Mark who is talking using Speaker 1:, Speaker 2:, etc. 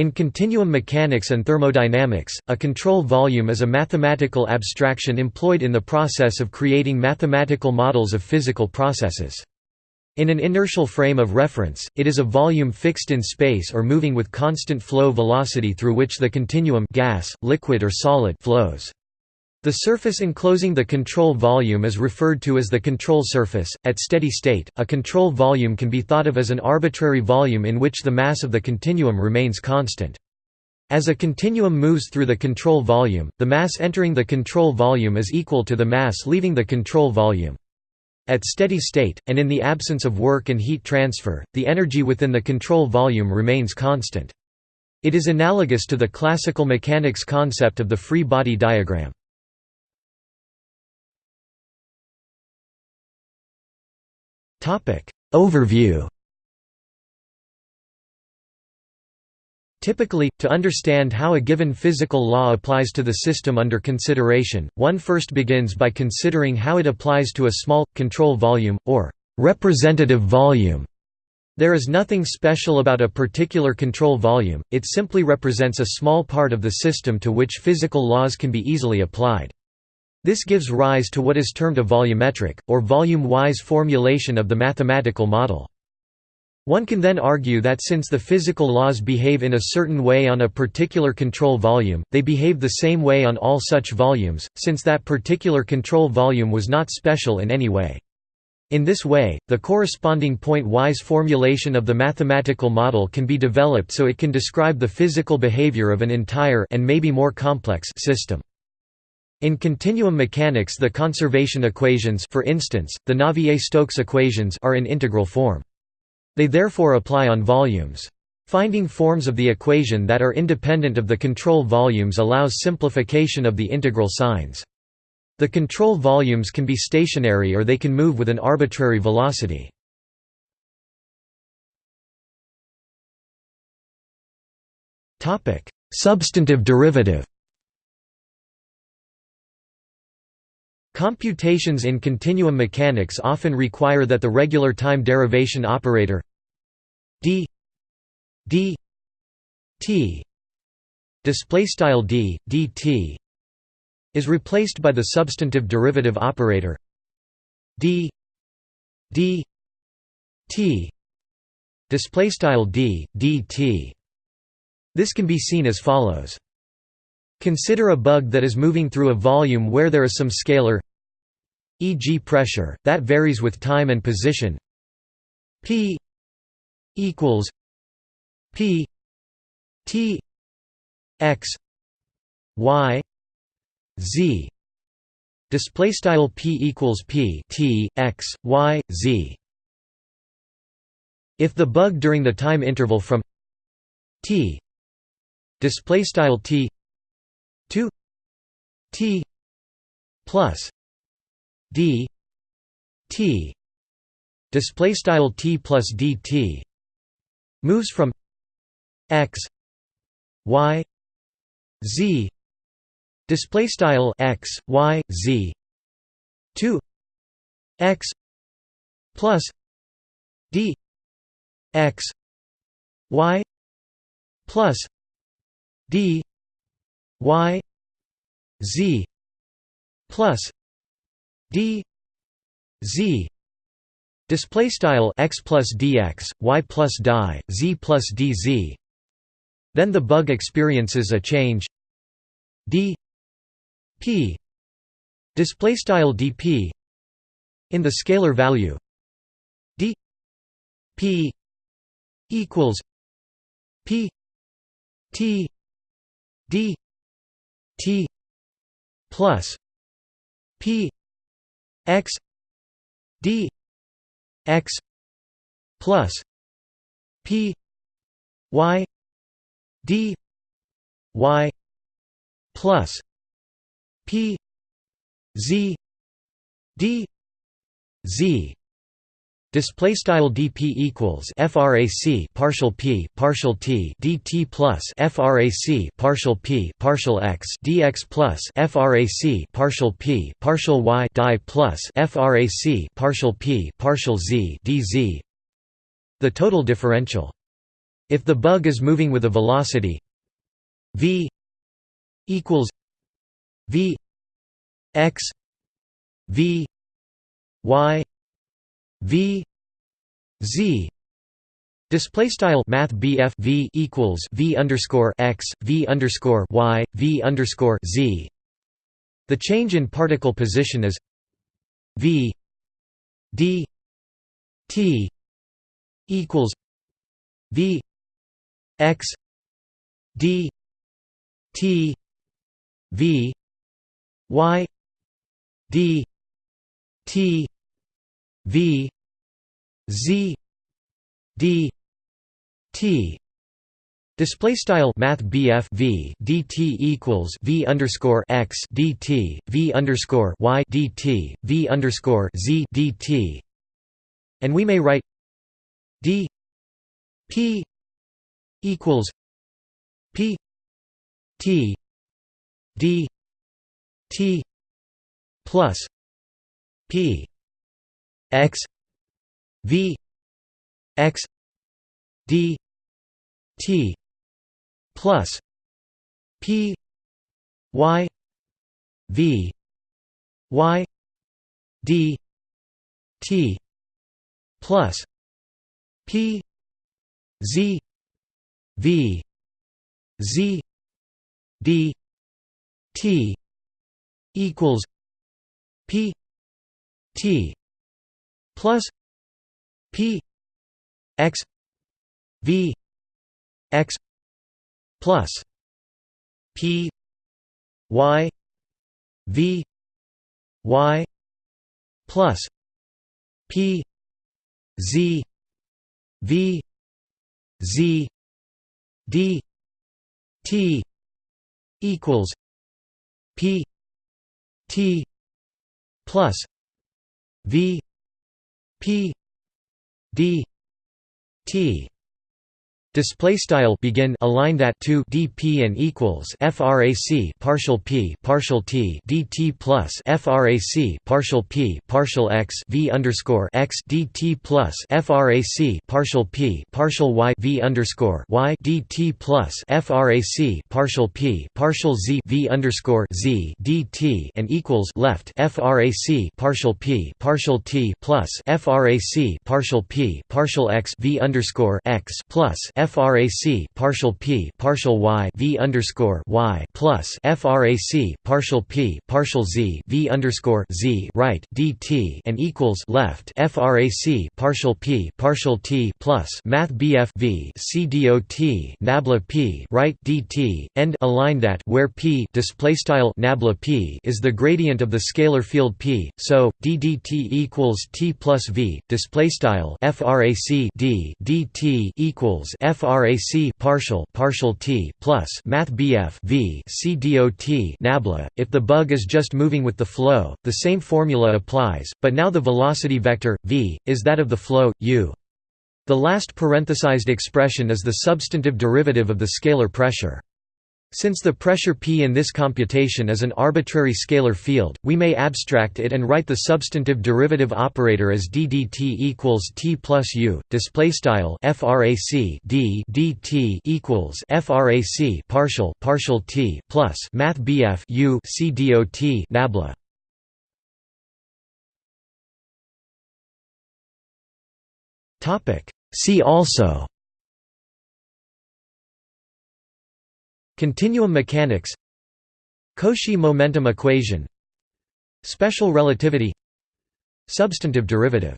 Speaker 1: In continuum mechanics and thermodynamics, a control volume is a mathematical abstraction employed in the process of creating mathematical models of physical processes. In an inertial frame of reference, it is a volume fixed in space or moving with constant flow velocity through which the continuum gas, liquid or solid flows. The surface enclosing the control volume is referred to as the control surface. At steady state, a control volume can be thought of as an arbitrary volume in which the mass of the continuum remains constant. As a continuum moves through the control volume, the mass entering the control volume is equal to the mass leaving the control volume. At steady state, and in the absence of work and heat transfer, the energy within the control volume remains constant. It is analogous to the classical mechanics concept of the free body diagram. Overview Typically, to understand how a given physical law applies to the system under consideration, one first begins by considering how it applies to a small, control volume, or representative volume. There is nothing special about a particular control volume, it simply represents a small part of the system to which physical laws can be easily applied. This gives rise to what is termed a volumetric, or volume-wise formulation of the mathematical model. One can then argue that since the physical laws behave in a certain way on a particular control volume, they behave the same way on all such volumes, since that particular control volume was not special in any way. In this way, the corresponding point-wise formulation of the mathematical model can be developed so it can describe the physical behavior of an entire and maybe more complex system. In continuum mechanics the conservation equations for instance, the Navier-Stokes equations are in integral form. They therefore apply on volumes. Finding forms of the equation that are independent of the control volumes allows simplification of the integral signs. The control volumes can be stationary or they can move with an arbitrary velocity. Substantive derivative Computations in continuum mechanics often require that the regular time derivation operator d d t display style d dt is replaced by the substantive derivative operator d d t display style d dt this can be seen as follows. Consider a bug that is moving through a volume where there is some scalar e.g. pressure, that varies with time and position p equals p t x y z display style p equals p t x y z if the bug during the time interval from t display style t 2 t plus d t display style t plus dt moves from x y z display style x y z to x plus d x y plus d y z plus d z display style x plus dx y plus die z plus dz then the bug experiences a change. D p display style dp in the scalar value. D p equals p t d t plus p x d x plus p y d y plus p z d z Display style dp equals frac partial p partial t dt plus frac partial p partial x dx plus frac partial p partial y die plus frac partial p partial z dz. The total differential If the bug is moving with a velocity v equals v x v y v z. Display style Math BF V equals V underscore x V underscore Y V underscore Z. The change in particle position is V D T equals V X D T V Y D T V Z D T. Display style Math BF V DT equals V underscore x DT V underscore Y DT V underscore Z DT and we may write D P equals P T D T plus P X V X D T plus P Y V Y D T plus P Z V Z D T equals P T plus P X V X plus P Y V Y plus P Z V Z D T equals P T plus V P D T Display style begin aligned at 2 dp and equals frac partial p partial t dt plus frac partial p partial x v underscore x dt plus frac partial p partial y v underscore y dt plus frac partial p partial z v underscore z dt and equals left frac partial p partial t plus frac partial p partial x v underscore x plus frac partial p partial y v underscore y plus frac partial p partial z v underscore z right dt and equals left frac partial p partial t plus math bf v c dot nabla p right dt end aligned at where p display style nabla p is the gradient of the scalar field p so d dt equals t plus v display style frac d dt equals frac partial partial t plus math bf v c dot nabla. If the bug is just moving with the flow the same formula applies but now the velocity vector v is that of the flow u. The last parenthesized expression is the substantive derivative of the scalar pressure since the pressure P in this computation is an arbitrary scalar field, we may abstract it and write the substantive derivative operator as d dt equals t plus u. Display style frac d dt equals frac partial partial t plus math bf u c dot nabla. Topic. See also. Continuum mechanics Cauchy momentum equation Special relativity Substantive derivative